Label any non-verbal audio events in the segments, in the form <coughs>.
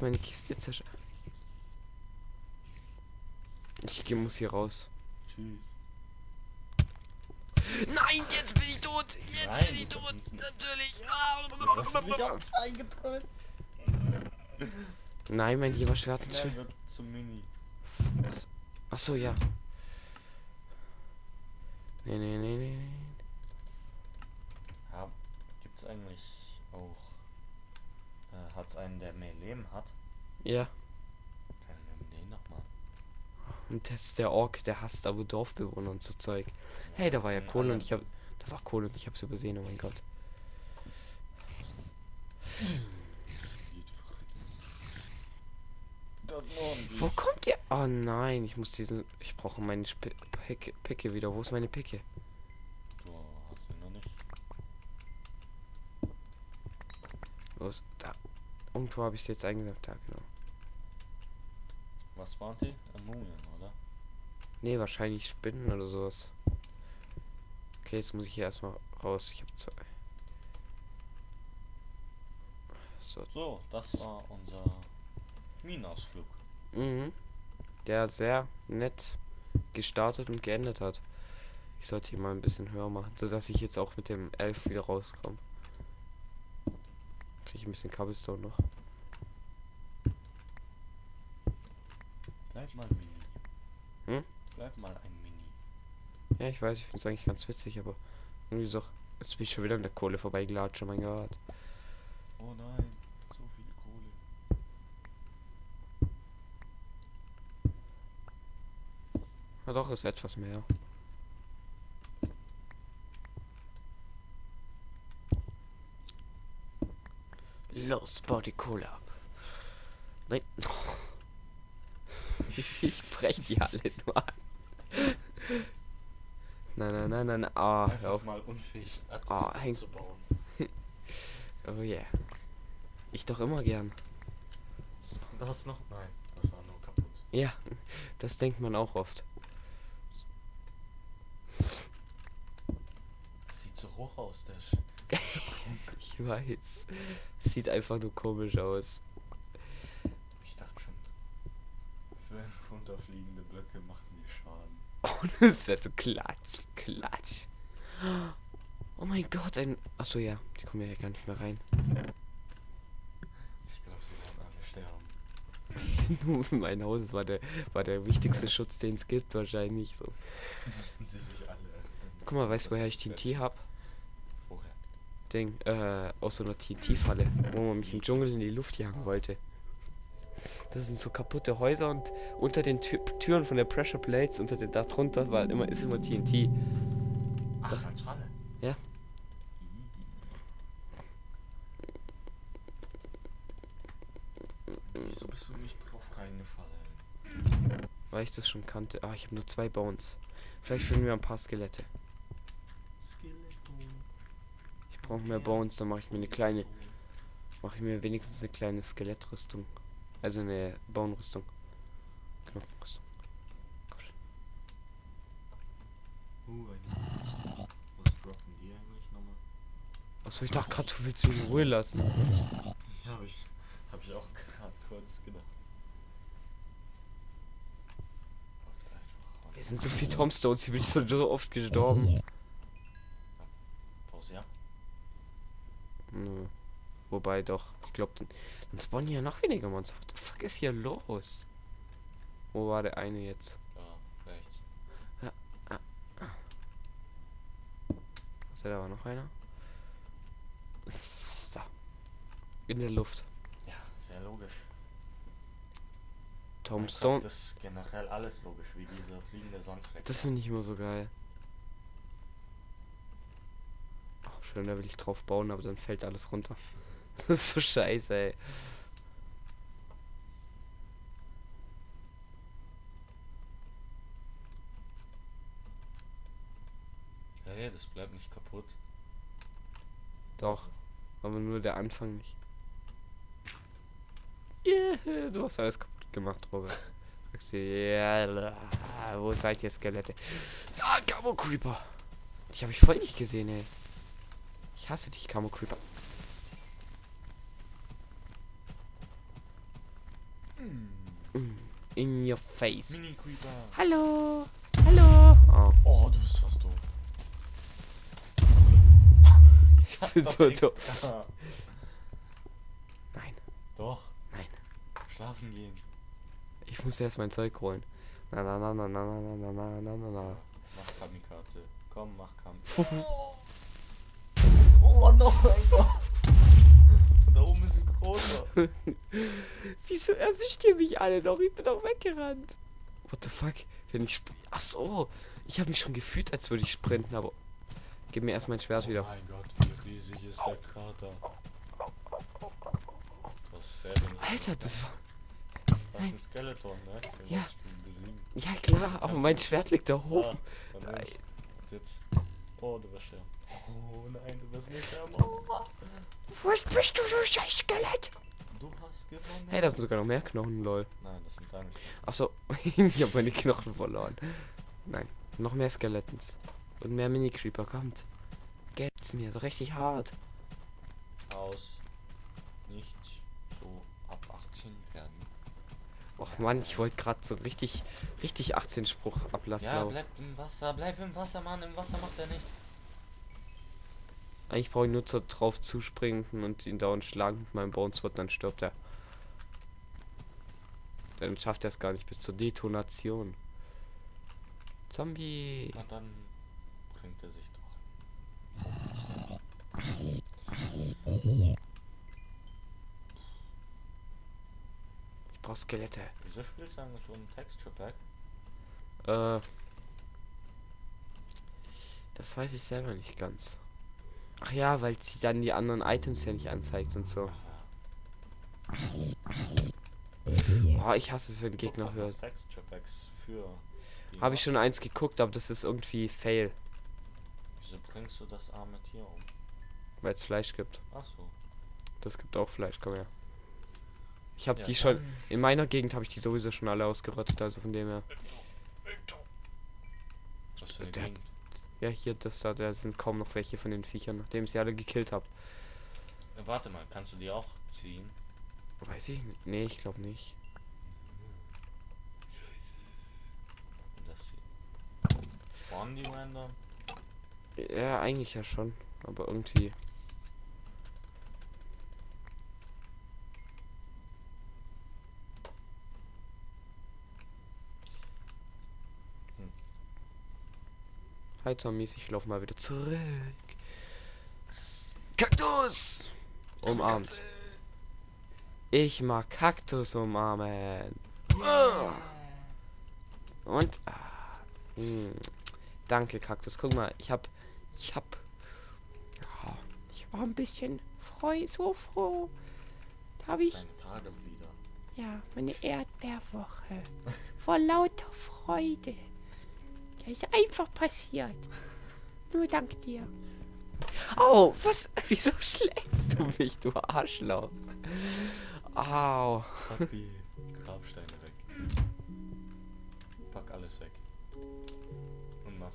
meine Kiste zerstört. Ich muss hier raus. Tschüss. Nein, jetzt bin ich tot. Jetzt Nein, bin ich tot. Natürlich. Gedrückt? <laughs> Nein, mein lieber Schwert. Nein, wird zum Mini. Was? Ach so, ja. Nee, nee, nee, nee, nee. Ja, gibt's eigentlich auch. Hat's einen, der mehr Leben hat? Ja. Dann nimm den doch mal. Und das ist der Ork, der hasst aber Dorfbewohner und so Zeug. Hey, da war ja Kohle und ich hab. Da war Kohle und ich hab's übersehen, oh mein Gott. Wo kommt ihr? Oh nein, ich muss diesen. Ich brauche meine Sp Picke, Picke wieder. Wo ist meine Picke? Du hast ihn noch nicht. Ist. Da. Irgendwo habe ich sie jetzt eingesetzt. Da, genau. Was waren die? Mumien, oder? Nee, wahrscheinlich Spinnen oder sowas. Okay, jetzt muss ich hier erstmal raus. Ich habe zwei. So. So, das war unser Minausflug. Mhm. Der sehr nett gestartet und geendet hat. Ich sollte hier mal ein bisschen höher machen, sodass ich jetzt auch mit dem Elf wieder rauskomme. Ich ein bisschen Cobblestone noch. Bleib mal Mini. Hm? Bleib mal ein Mini. Ja, ich weiß, ich finde es eigentlich ganz witzig, aber irgendwie so. Jetzt bin ich schon wieder an der Kohle vorbeigelatscht, oh mein Gott. Oh nein, so viel Kohle. Ja, doch, ist etwas mehr. Los, bau die Kohle ab. Nein. <laughs> Ich brech die alle nur an. Nein, nein, nein, nein. Hör Einfach auf. mal unfähig, etwas Ah, häng- zu bauen. <laughs> Oh yeah. Ich doch immer gern. Das noch? Nein, das war nur kaputt. Ja, das denkt man auch oft. Sieht so hoch aus, der Sch Ich weiß. Sieht einfach nur komisch aus. Ich dachte schon, wenn runterfliegende Blöcke machen die Schaden. Oh, <laughs> das wäre so klatsch, klatsch. Oh mein Gott, ein. Achso, ja, die kommen ja gar nicht mehr rein. Ich glaube, sie werden alle sterben. <laughs> Nur mein Haus war der, war der wichtigste Schutz, den es gibt, wahrscheinlich. So. Müssten sie sich alle. Guck mal, weißt du, woher ich TNT hab? Ding, äh, aus so einer TNT-Falle, wo man mich im Dschungel in die Luft jagen wollte. Das sind so kaputte Häuser und unter den Tü Türen von der Pressure Plates, unter den, da drunter war immer, ist immer TNT. Ach, als Falle. Ja. Wieso bist du nicht drauf reingefallen? Weil ich das schon kannte. Ah, ich habe nur zwei Bones. Vielleicht finden wir ein paar Skelette. Skeleton. Ich brauche mehr Bones, dann mache ich mir eine kleine, mache ich mir wenigstens eine kleine Skelettrüstung. Also eine Bone-Rüstung. Knochenrüstung. Gott. Uh, eine. Was droppen die eigentlich nochmal? Achso, ich dachte gerade, du willst mich in Ruhe lassen. Ja, hab ich, hab ich auch gerade kurz gedacht. Wir sind so viel Tombstones, hier bin ich so, so oft gestorben. Nö. Wobei doch, ich glaube, dann, spawnen hier noch weniger Monster. What the fuck ist hier los? Wo war der eine jetzt? Da, rechts. Warte, da war noch einer. Da. In der Luft. Ja, sehr logisch. Tombstone. Minecraft ist generell alles logisch, wie diese fliegende Sandfleck. Das finde ich immer so geil. Oh, schön, da will ich drauf bauen, aber dann fällt alles runter. <laughs> Das ist so scheiße, ey. Hey, das bleibt nicht kaputt. Doch. Aber nur der Anfang nicht. Yeah, du hast alles kaputt gemacht, Robert. Sagst du, yeah, wo seid ihr Skelette? Ja, Camo Creeper. Die habe ich voll nicht gesehen, ey. Ich hasse dich, Camo Creeper. Mm, In your face. Hallo. Hallo. Oh, Oh, du bist fast tot. ich bin so doof. doof. Nein, Doch. nein. Schlafen gehen. Ich muss erst mein Zeug holen. Na na na na na na na na na na na. Mach Kamikaze. Komm, mach Kampf. Oh, noch ein Gott. Da oben ist ein großer. <laughs> Wieso erwischt ihr mich alle noch? Ich bin doch weggerannt. What the fuck? Wenn ich Ach so, ich habe mich schon gefühlt, als würde ich sprinten, aber gib mir erst mein Schwert Oh wieder. mein Gott, wie riesig ist der Krater. Das. Alter, das war Das ist ein Skeleton, ne? Ja. ja klar, aber mein Schwert liegt da Ah, oben. Nein. nimm's. Jetzt. Oh, du wirst sterben. Oh nein, du wirst nicht sterben. Oh. Was bist du, du scheiß Skelett? Du hast gewonnen. Hey, da sind sogar noch mehr Knochen, lol. Nein, das sind deine Knochen. Ach so, <laughs> ich habe meine Knochen verloren. Nein, noch mehr Skeletons. Und mehr Mini-Creeper, kommt. Geht's mir, so richtig hart. Aus. Nicht so ab 18 werden. Och Mann, ich wollte gerade so richtig, richtig 18 Spruch ablassen. Ja, bleib im Wasser, bleib im Wasser, Mann. Im Wasser macht er nichts. Eigentlich brauche ich nur so drauf zuspringen und ihn dauernd schlagen mit meinem Bonesword, dann stirbt er. Dann schafft er es gar nicht bis zur Detonation. Zombie. Na dann bringt er sich doch. Ich brauche Skelette. Wieso spielst du eigentlich so ein Texture Pack? Äh. Das weiß ich selber nicht ganz. Ach ja, weil sie dann die anderen Items ja nicht anzeigt und so. Oh, ich hasse es, wenn Gegner hört. Habe ich schon eins geguckt, aber das ist irgendwie Fail, Wieso bringst du das arme Tier um? weil es Fleisch gibt. Ach so. Das gibt auch Fleisch, komm her. Ich habe Ja, die schon, in meiner Gegend habe ich die sowieso schon alle ausgerottet, also von dem her. Was für eine Gegend? Ja, hier, das da, da sind kaum noch welche von den Viechern, nachdem ich sie alle gekillt habe. Ja, warte mal, kannst du die auch ziehen? Weiß ich nicht. Nee, ich glaube nicht. Spawnen die random? Ja, eigentlich ja schon, aber irgendwie. Hm. Hi Tommys, ich laufe mal wieder zurück. Kaktus! Umarmt. Ich mag Kaktus umarmen. Ah. Und. Ah, mm, danke, Kaktus. Guck mal, ich hab. Ich hab. Ja, ich war ein bisschen freu, so froh. Da habe ich. Ja, meine Erdbeerwoche. Vor lauter Freude. Das ist einfach passiert. Nur dank dir. Oh, was? <laughs> Wieso schlägst du mich, du Arschloch? Au. Pack die Grabsteine weg. Pack alles weg. Und mach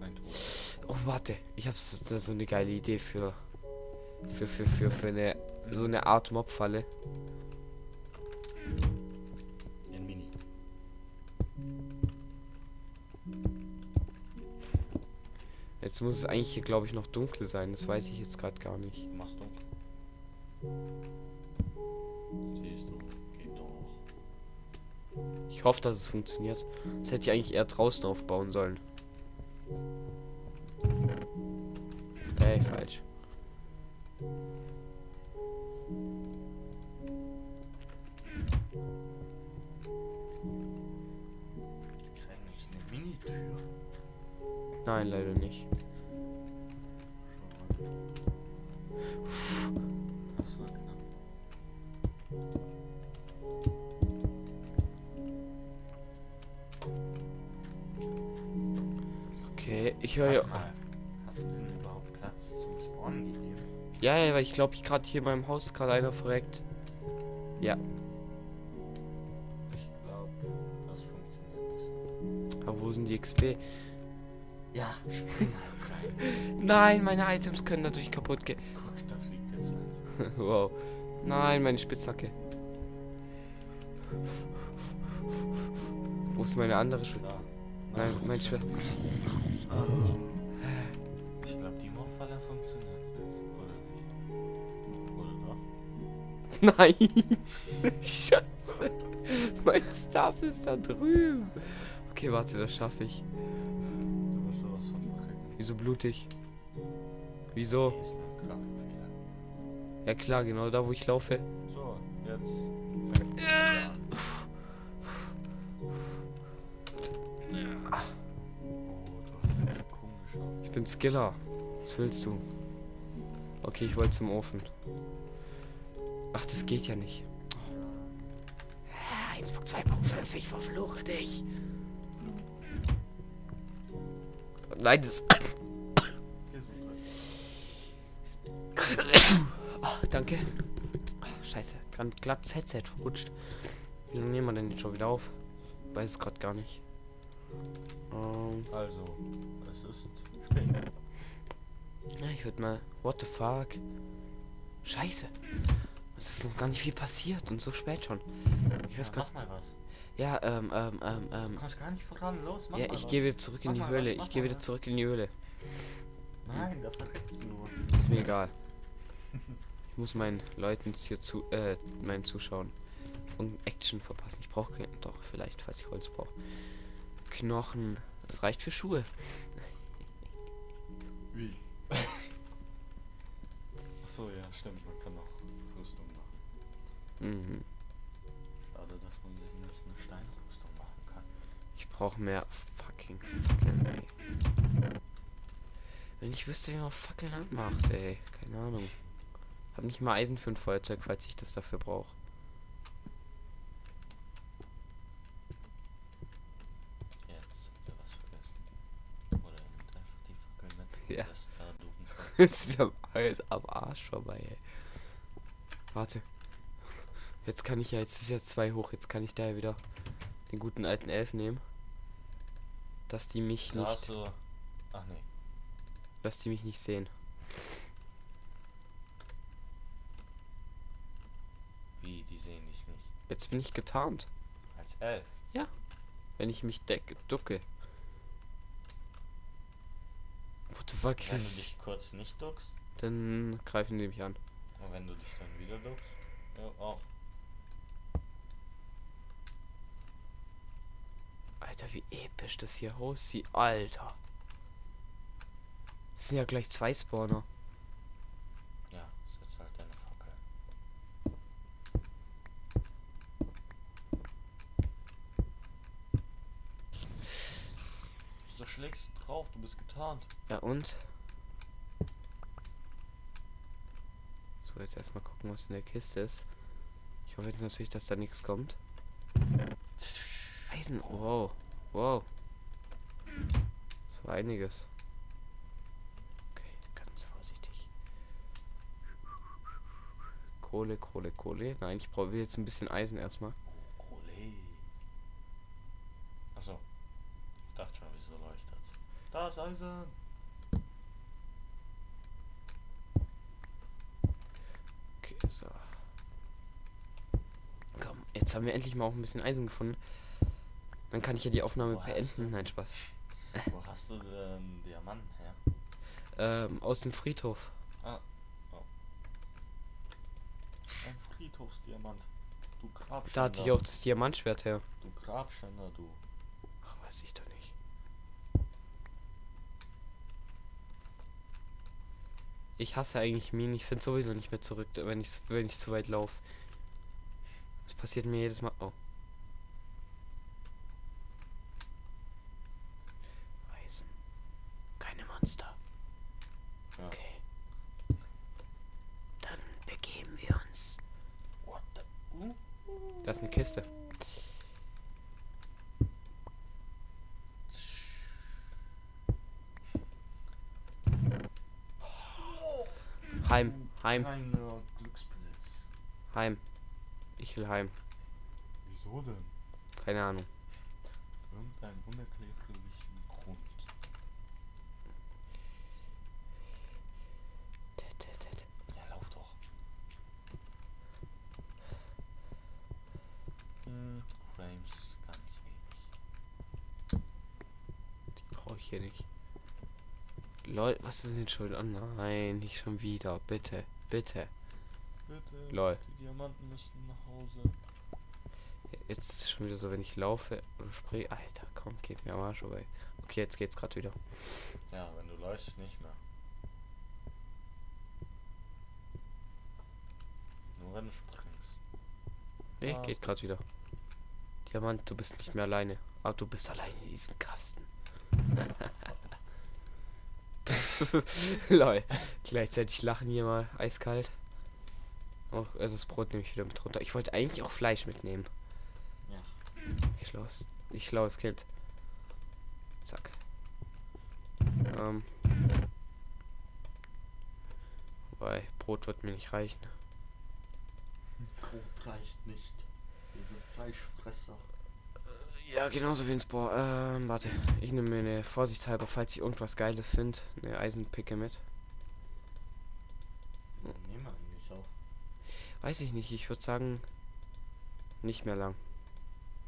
ein Tor. Oh, warte. Ich habe so, so eine geile Idee für. Für, für, für, für eine. So eine Art Mobfalle. Jetzt muss es eigentlich hier, glaube ich, noch dunkel sein. Das weiß ich jetzt gerade gar nicht. Machst du? Siehst du? Geht doch. Ich hoffe, dass es funktioniert. Das hätte ich eigentlich eher draußen aufbauen sollen. Ey, falsch. Gibt's eigentlich eine Mini-Tür? Nein, leider nicht. Okay, ich höre ja. Mal. Hast du denn überhaupt Platz zum Spawnen gegeben? Ja, ja, weil ich glaube, ich gerade hier in meinem Haus gerade einer verreckt. Ja, Ich glaube, das funktioniert nicht. aber wo sind die XP? Ja, spring halt rein. <laughs> Nein, meine Items können dadurch kaputt gehen. Guck, da fliegt jetzt eins. <laughs> wow. Nein, meine Spitzhacke. Wo ist meine andere? Da. Nein, mein Schwert. Ich glaube, die Mobfalle funktioniert jetzt. Oder nicht? Oder doch? <laughs> Nein! <laughs> Scheiße! Mein Staff ist da drüben. Okay, warte, das schaffe ich. Du wirst sowas von verkacken. Wieso blutig? Wieso? Ja klar, genau da, wo ich laufe. So, jetzt. Bin Skiller. Was willst du? Okay, ich wollte zum Ofen. Ach, das geht ja nicht. Ah, 1.2.5, ich verfluche dich. Nein, das... <coughs> Ach, danke. Ach, scheiße, gerade glatt Headset verrutscht. Wie lange nehmen wir denn jetzt schon wieder auf? Weiß es gerade gar nicht. Ähm, Also, es ist ja, ich würde mal... What the fuck? Scheiße. Es ist noch gar nicht viel passiert und so spät schon. Ich weiß Ja, mach mal was. Ja, ähm, ähm, ähm, Du ähm... kommst gar nicht voran. Los, mach Ja, ich gehe wieder zurück in die Höhle. was, Ich gehe wieder was. zurück in die Höhle. Nein, da verreckst du nur. Ist mir egal. Ich muss meinen Leuten hier zu, äh, meinen Zuschauen und Action verpassen. Ich brauche doch, vielleicht, falls ich Holz brauche. Knochen. Das reicht für Schuhe. Wie? <laughs> Achso, ja, stimmt. Man kann auch Rüstung machen. Mhm. Schade, dass man sich nicht eine Steinrüstung machen kann. Ich brauche mehr fucking Fackeln, ey. Wenn ich wüsste, wie man Fackeln anmacht, ey. Keine Ahnung. Hab nicht mal Eisen für ein Feuerzeug, falls ich das dafür brauche. Jetzt habt ihr was vergessen. Oder ihr nehmt einfach die Fackel mit. Ja. Das da ducken könnt. Ist <laughs> mir alles am Arsch vorbei, ey. Warte. Jetzt kann ich ja, jetzt ist ja zwei hoch, jetzt kann ich da ja wieder den guten alten Elf nehmen. Dass die mich nicht, du. Ach nee. dass die mich nicht sehen. Wie, die sehen dich nicht. Jetzt bin ich getarnt, Als Elf. wenn ich mich decke, ducke. What the fuck Wenn du dich kurz nicht duckst dann greifen die mich an. und wenn du dich dann wieder duckst. Ja, auch. Alter, wie episch das hier aussieht. Alter. Das sind ja gleich zwei Spawner. Ja, setz halt deine Fackel. Schlägst du drauf? Du bist getarnt. Ja und? So, jetzt erstmal gucken, was in der Kiste ist. Ich hoffe jetzt natürlich, dass da nichts kommt. Eisen, wow. Wow. Das war einiges. Okay, ganz vorsichtig. Kohle, Kohle, Kohle. Nein, ich brauche jetzt ein bisschen Eisen erstmal. Ole. Achso. Ich dachte schon, wieso leuchtet's? Da ist Eisen. Okay, so. Komm, jetzt haben wir endlich mal auch ein bisschen Eisen gefunden. Dann kann ich ja die Aufnahme Wo beenden. Nein, Spaß. Wo hast du denn Diamanten her? Ähm, aus dem Friedhof. Ah. Oh. Ein Friedhofsdiamant. Du Grabschänder. Da hatte ich auch das Diamantschwert her. Du Grabschänder, du. Ach, weiß ich doch nicht. Ich hasse eigentlich Minen. Ich finde sowieso nicht mehr zurück, wenn ich wenn ich zu weit laufe. Das passiert mir jedes Mal. Oh. Eisen. Keine Monster. Ja. Okay. Dann begeben wir uns. What the? Uh. Da ist eine Kiste. Heim, heim, Kleiner Glückspilz. heim. Ich will heim. Wieso denn? Keine Ahnung. Irgendeinen unerklärlichen Grund. Ja, lauf doch. Hm, Frames ganz wenig. Die brauche ich hier nicht. Lol, was ist denn schuld? Oh nein, nicht schon wieder. Bitte, bitte. Bitte, Lol. die Diamanten müssen nach Hause. Jetzt ist es schon wieder so, wenn ich laufe oder spray. Alter, komm, geht mir am Arsch vorbei. Okay, jetzt geht's gerade wieder. Ja, wenn du läufst, nicht mehr. Nur wenn du springst. Nee, Ah. geht gerade wieder. Diamant, du bist nicht mehr alleine. Aber du bist alleine in diesem Kasten. <laughs> <laughs> Lol. Gleichzeitig lachen hier mal eiskalt. Auch äh, das Brot nehme ich wieder mit runter. Ich wollte eigentlich auch Fleisch mitnehmen. Ja. Ich schlaues, ich schlaues Kind. Zack. Ähm. Wobei, Brot wird mir nicht reichen. Brot reicht nicht. Wir sind Fleischfresser. Ja, genauso wie ins Bohr. Ähm, warte. Ich nehme mir eine vorsichtshalber, falls ich irgendwas Geiles finde, eine Eisenpicke mit. Wo nehmen wir eigentlich auf? Weiß ich nicht, ich würde sagen, nicht mehr lang.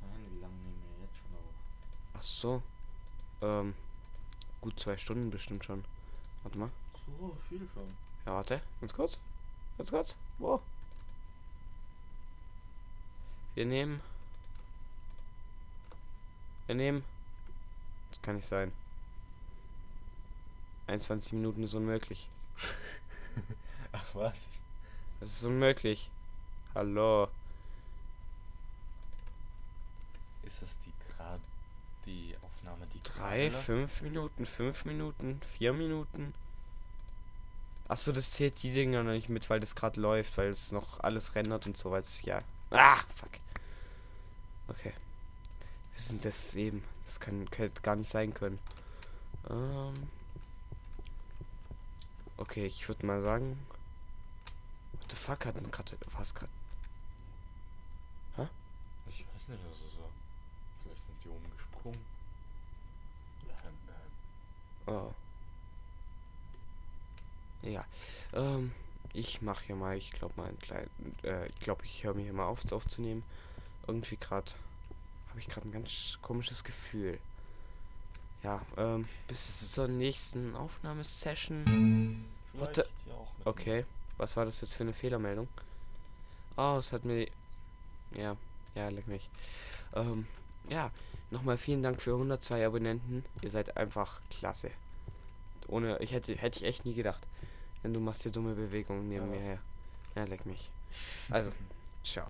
Nein, wie lange nehmen wir jetzt schon auf? Ach so. Ähm, gut zwei Stunden bestimmt schon. Warte mal. So, viel schon. Ja, warte. Ganz kurz. Ganz kurz. Wo? Wir nehmen. Wir nehmen. Das kann nicht sein. 21 Minuten ist unmöglich. <laughs> Ach was? Das ist unmöglich. Hallo. Ist das die gerade die Aufnahme, die Drei, fünf Minuten, fünf Minuten, vier Minuten. Achso, das zählt die Dinger noch nicht mit, weil das gerade läuft, weil es noch alles rendert und so, weil es ja. Ah, fuck. Okay. Wir sind das eben. Das kann, könnte gar nicht sein können. Ähm. Okay, ich würde mal sagen. What the fuck hat denn gerade. Was gerade. Ich weiß nicht, was es war. Vielleicht sind die oben gesprungen. Ähm, ähm. Oh. Ja. Ähm, ich mache hier mal, ich glaube mal einen kleinen, äh, ich glaube, ich höre mir hier mal auf aufzunehmen. Irgendwie gerade habe ich gerade ein ganz komisches Gefühl. Ja, ähm, bis zur nächsten Aufnahmesession. Vielleicht Okay, was war das jetzt für eine Fehlermeldung? Oh, es hat mir. Ja, ja, leck mich. Ähm, ja, nochmal vielen Dank für 102 Abonnenten. Ihr seid einfach klasse. Ohne, ich hätte, hätte ich echt nie gedacht. Wenn du machst hier dumme Bewegungen neben Ja, mir her. Ja, leck mich. Also, <laughs>